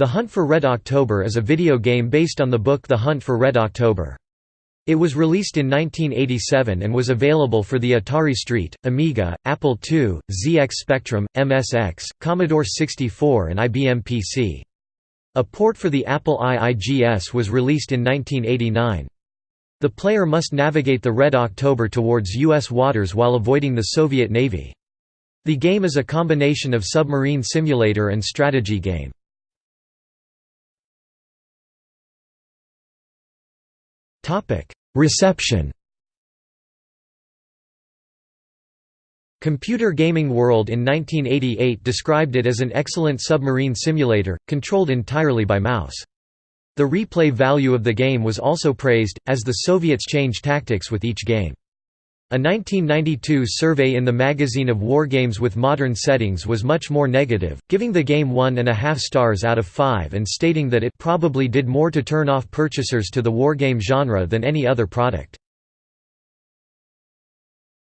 The Hunt for Red October is a video game based on the book The Hunt for Red October. It was released in 1987 and was available for the Atari ST, Amiga, Apple II, ZX Spectrum, MSX, Commodore 64 and IBM PC. A port for the Apple IIGS was released in 1989. The player must navigate the Red October towards U.S. waters while avoiding the Soviet Navy. The game is a combination of submarine simulator and strategy game. Reception Computer Gaming World in 1988 described it as an excellent submarine simulator, controlled entirely by mouse. The replay value of the game was also praised, as the Soviets change tactics with each game. A 1992 survey in the magazine of Wargames with modern settings was much more negative, giving the game one and a half stars out of five and stating that it probably did more to turn off purchasers to the wargame genre than any other product.